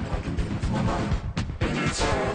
I can be with my mind. And.